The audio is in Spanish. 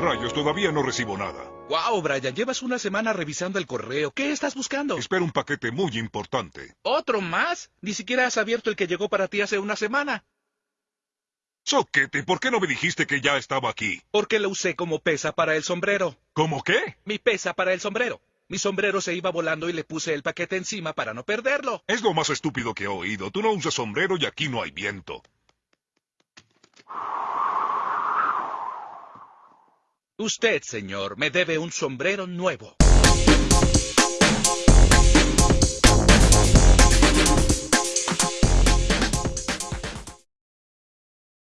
Rayos, todavía no recibo nada. Wow, Brian, llevas una semana revisando el correo. ¿Qué estás buscando? Espero un paquete muy importante. ¿Otro más? Ni siquiera has abierto el que llegó para ti hace una semana. Soquete, ¿por qué no me dijiste que ya estaba aquí? Porque lo usé como pesa para el sombrero. ¿Cómo qué? Mi pesa para el sombrero. Mi sombrero se iba volando y le puse el paquete encima para no perderlo. Es lo más estúpido que he oído. Tú no usas sombrero y aquí no hay viento. Usted, señor, me debe un sombrero nuevo.